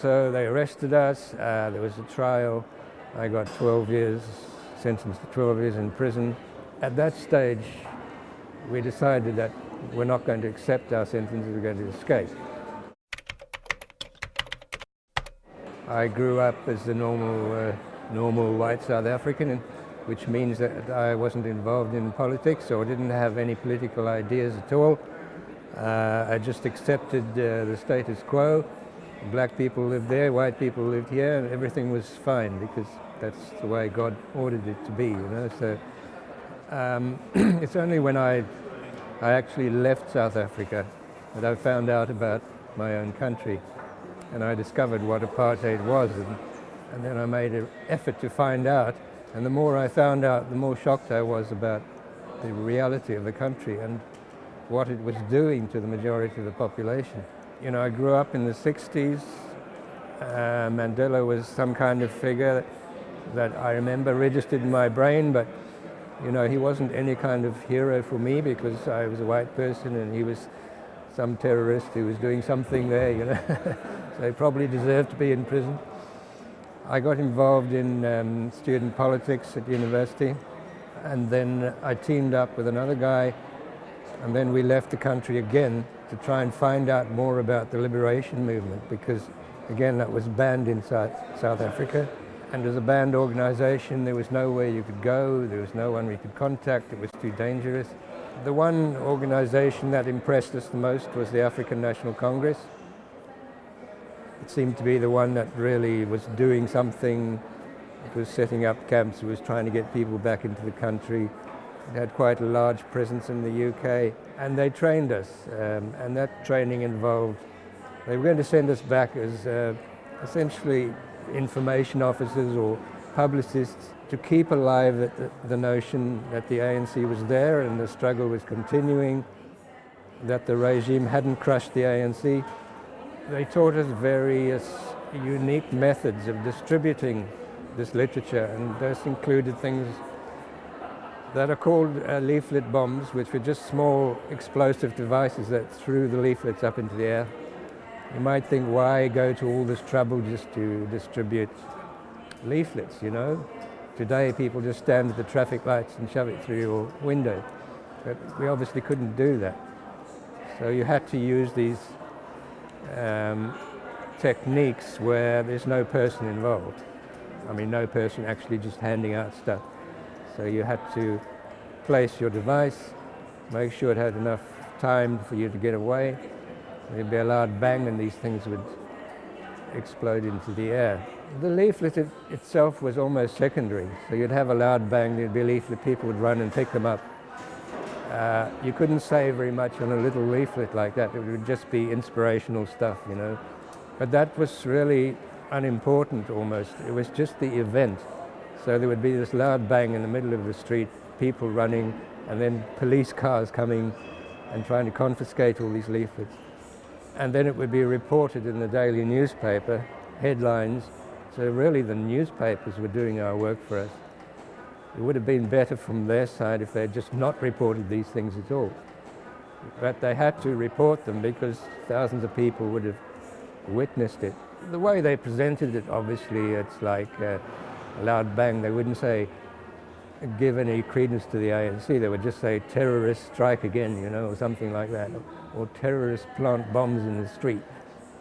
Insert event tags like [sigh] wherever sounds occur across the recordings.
So they arrested us, uh, there was a trial, I got 12 years, sentenced to 12 years in prison. At that stage, we decided that we're not going to accept our sentence, we're going to escape. I grew up as a normal, uh, normal white South African, which means that I wasn't involved in politics or didn't have any political ideas at all. Uh, I just accepted uh, the status quo. Black people lived there, white people lived here, and everything was fine because that's the way God ordered it to be, you know. So um, [clears throat] it's only when I, I actually left South Africa that I found out about my own country and I discovered what apartheid was and, and then I made an effort to find out and the more I found out, the more shocked I was about the reality of the country and what it was doing to the majority of the population. You know, I grew up in the 60s. Uh, Mandela was some kind of figure that I remember registered in my brain, but you know, he wasn't any kind of hero for me because I was a white person and he was some terrorist who was doing something there, you know. [laughs] so he probably deserved to be in prison. I got involved in um, student politics at university and then I teamed up with another guy and then we left the country again to try and find out more about the liberation movement because again that was banned in South, South Africa and as a banned organization there was nowhere you could go, there was no one we could contact, it was too dangerous. The one organization that impressed us the most was the African National Congress. It seemed to be the one that really was doing something. It was setting up camps, it was trying to get people back into the country. It had quite a large presence in the UK and they trained us um, and that training involved, they were going to send us back as uh, essentially information officers or publicists to keep alive the, the notion that the ANC was there and the struggle was continuing, that the regime hadn't crushed the ANC. They taught us various unique methods of distributing this literature and this included things that are called uh, leaflet bombs, which were just small explosive devices that threw the leaflets up into the air. You might think, why go to all this trouble just to distribute leaflets, you know? Today people just stand at the traffic lights and shove it through your window. But we obviously couldn't do that. So you had to use these um, techniques where there's no person involved. I mean, no person actually just handing out stuff. So you had to place your device, make sure it had enough time for you to get away. There'd be a loud bang and these things would explode into the air. The leaflet it, itself was almost secondary. So you'd have a loud bang, there'd be a leaflet, people would run and pick them up. Uh, you couldn't say very much on a little leaflet like that. It would just be inspirational stuff, you know. But that was really unimportant almost. It was just the event. So there would be this loud bang in the middle of the street, people running, and then police cars coming and trying to confiscate all these leaflets and then it would be reported in the daily newspaper, headlines. So really the newspapers were doing our work for us. It would have been better from their side if they had just not reported these things at all. But they had to report them because thousands of people would have witnessed it. The way they presented it, obviously, it's like uh, loud bang. They wouldn't say, give any credence to the ANC. They would just say, terrorists strike again, you know, or something like that or terrorists plant bombs in the street,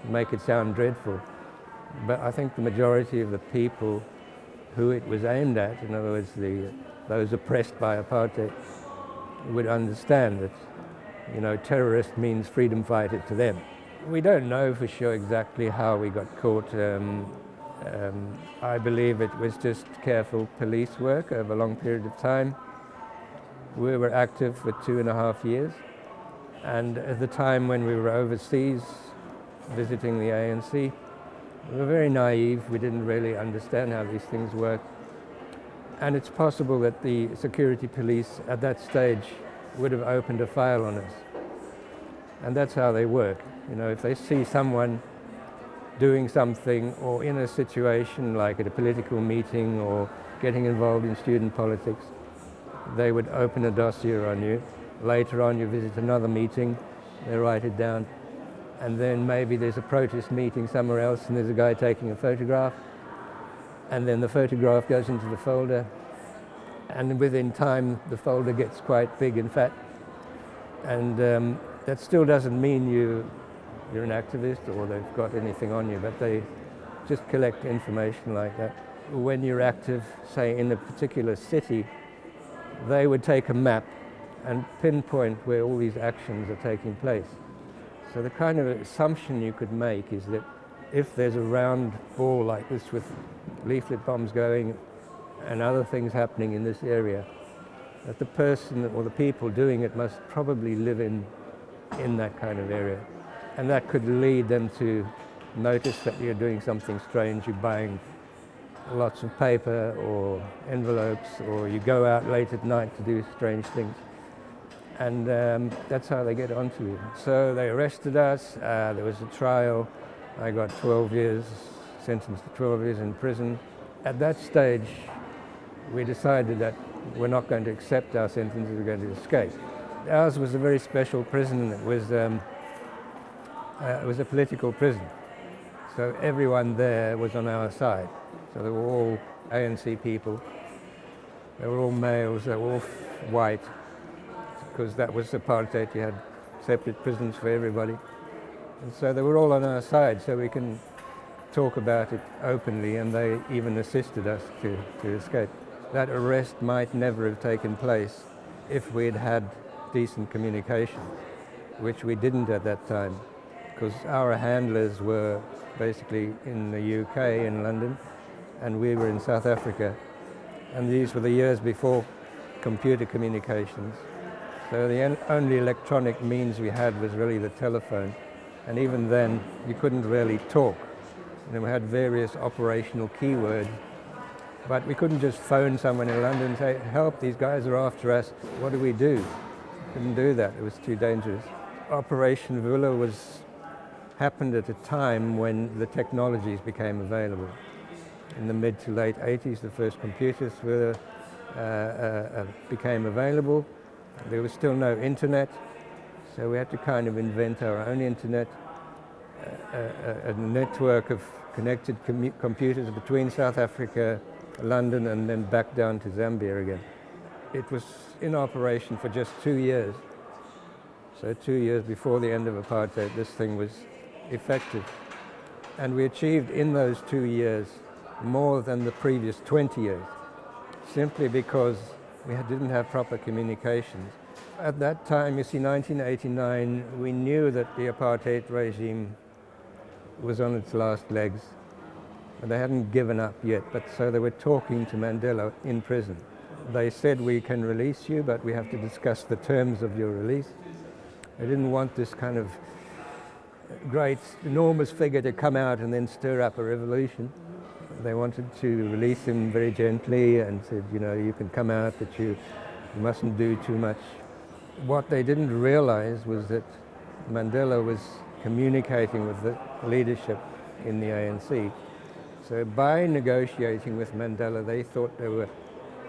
make it sound dreadful. But I think the majority of the people who it was aimed at, in other words, the, those oppressed by apartheid, would understand that, you know, terrorist means freedom fighter to them. We don't know for sure exactly how we got caught. Um, um, I believe it was just careful police work over a long period of time. We were active for two and a half years. And at the time when we were overseas visiting the ANC, we were very naive. We didn't really understand how these things work. And it's possible that the security police at that stage would have opened a file on us. And that's how they work. You know, if they see someone doing something or in a situation like at a political meeting or getting involved in student politics, they would open a dossier on you. Later on, you visit another meeting, they write it down, and then maybe there's a protest meeting somewhere else and there's a guy taking a photograph and then the photograph goes into the folder and within time the folder gets quite big and fat and um, that still doesn't mean you you're an activist or they've got anything on you but they just collect information like that when you're active say in a particular city they would take a map and pinpoint where all these actions are taking place so the kind of assumption you could make is that if there's a round ball like this with leaflet bombs going and other things happening in this area, that the person or the people doing it must probably live in, in that kind of area. And that could lead them to notice that you're doing something strange, you're buying lots of paper or envelopes, or you go out late at night to do strange things and um, that's how they get onto you. So they arrested us, uh, there was a trial, I got 12 years, sentenced to 12 years in prison. At that stage, we decided that we're not going to accept our sentence, we're going to escape. Ours was a very special prison, it was, um, uh, it was a political prison. So everyone there was on our side. So they were all ANC people, they were all males, they were all white, because that was the apartheid. You had separate prisons for everybody. And so they were all on our side, so we can talk about it openly, and they even assisted us to, to escape. That arrest might never have taken place if we'd had decent communication, which we didn't at that time, because our handlers were basically in the UK, in London, and we were in South Africa. And these were the years before computer communications. So the only electronic means we had was really the telephone. And even then, you couldn't really talk. And we had various operational keywords. But we couldn't just phone someone in London and say, help, these guys are after us. What do we do? Couldn't do that. It was too dangerous. Operation Vula was happened at a time when the technologies became available. In the mid to late 80s, the first computers were, uh, uh, uh, became available. There was still no internet, so we had to kind of invent our own internet, a, a, a network of connected com computers between South Africa, London, and then back down to Zambia again. It was in operation for just two years. So two years before the end of apartheid, this thing was effective. And we achieved in those two years more than the previous 20 years, simply because we didn't have proper communications. At that time, you see, 1989, we knew that the apartheid regime was on its last legs. And they hadn't given up yet, but so they were talking to Mandela in prison. They said, we can release you, but we have to discuss the terms of your release. They didn't want this kind of great, enormous figure to come out and then stir up a revolution. They wanted to release him very gently and said, you know, you can come out, but you, you mustn't do too much. What they didn't realize was that Mandela was communicating with the leadership in the ANC. So by negotiating with Mandela, they thought they were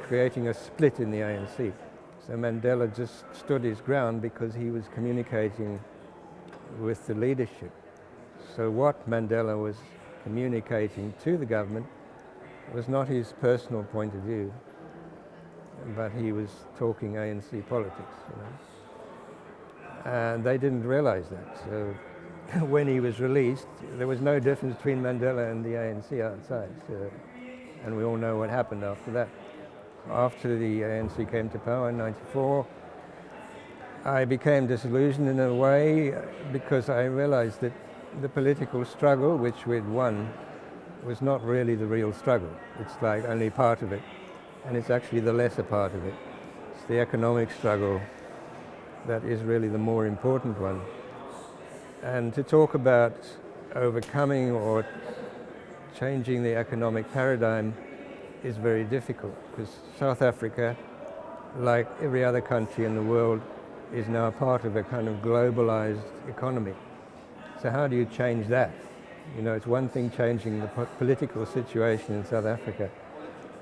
creating a split in the ANC. So Mandela just stood his ground because he was communicating with the leadership. So what Mandela was communicating to the government was not his personal point of view, but he was talking ANC politics. You know? And they didn't realize that. So [laughs] when he was released, there was no difference between Mandela and the ANC outside. So, and we all know what happened after that. After the ANC came to power in 94, I became disillusioned in a way uh, because I realized that the political struggle, which we'd won, was not really the real struggle. It's like only part of it, and it's actually the lesser part of it. It's the economic struggle that is really the more important one. And to talk about overcoming or changing the economic paradigm is very difficult because South Africa, like every other country in the world, is now part of a kind of globalized economy. So how do you change that? You know, it's one thing changing the political situation in South Africa,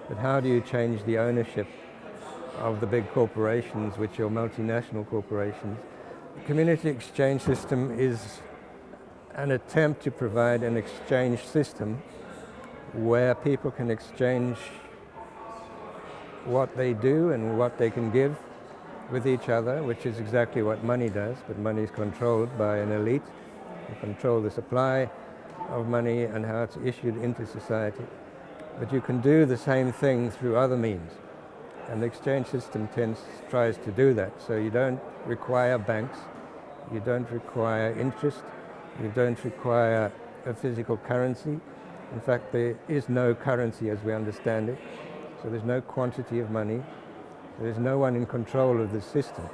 but how do you change the ownership of the big corporations, which are multinational corporations? The community exchange system is an attempt to provide an exchange system where people can exchange what they do and what they can give with each other, which is exactly what money does, but money is controlled by an elite who control the supply of money and how it's issued into society. But you can do the same thing through other means. And the exchange system tends, tries to do that. So you don't require banks, you don't require interest, you don't require a physical currency. In fact, there is no currency as we understand it. So there's no quantity of money. There's no one in control of the system.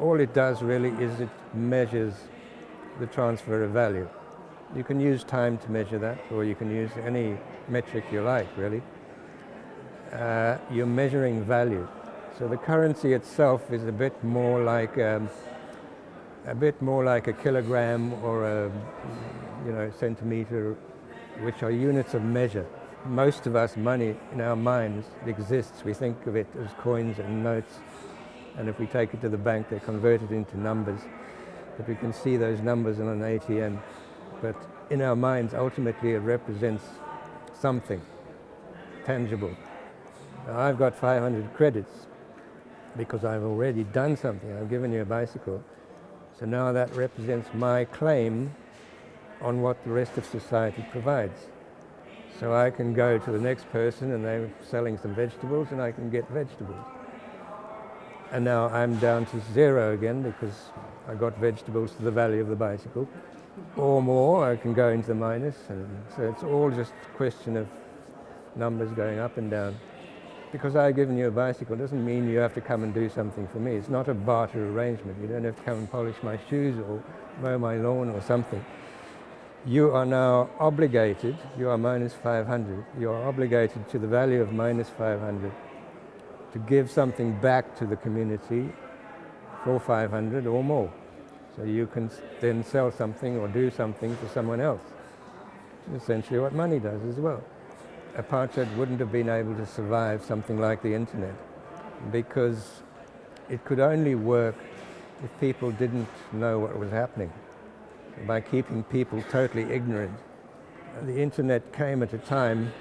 All it does really is it measures the transfer of value. You can use time to measure that, or you can use any metric you like, really. Uh, you're measuring value. So the currency itself is a bit more like um, a bit more like a kilogram or a you know centimeter, which are units of measure. Most of us, money in our minds exists. We think of it as coins and notes, and if we take it to the bank, they convert it into numbers. But we can see those numbers on an ATM. But in our minds, ultimately, it represents something tangible. Now, I've got 500 credits because I've already done something. I've given you a bicycle. So now that represents my claim on what the rest of society provides. So I can go to the next person and they're selling some vegetables and I can get vegetables. And now I'm down to zero again because I got vegetables to the value of the bicycle. Or more, I can go into the minus. And so it's all just a question of numbers going up and down. Because I've given you a bicycle doesn't mean you have to come and do something for me. It's not a barter arrangement. You don't have to come and polish my shoes or mow my lawn or something. You are now obligated, you are minus 500, you are obligated to the value of minus 500 to give something back to the community for 500 or more. So you can then sell something or do something for someone else. Essentially what money does as well. Apartheid wouldn't have been able to survive something like the internet because it could only work if people didn't know what was happening. By keeping people totally ignorant. The internet came at a time,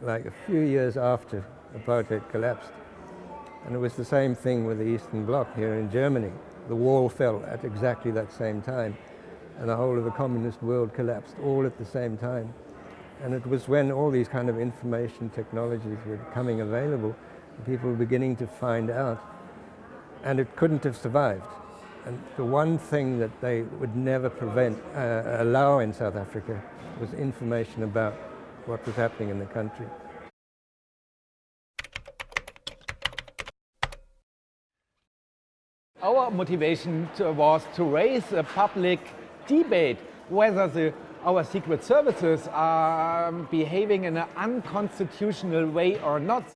like a few years after apartheid collapsed, and it was the same thing with the Eastern Bloc here in Germany. The wall fell at exactly that same time, and the whole of the communist world collapsed all at the same time. And it was when all these kind of information technologies were becoming available, people were beginning to find out, and it couldn't have survived. And the one thing that they would never prevent, uh, allow in South Africa was information about what was happening in the country. Our motivation to, was to raise a public debate whether the, our secret services are behaving in an unconstitutional way or not.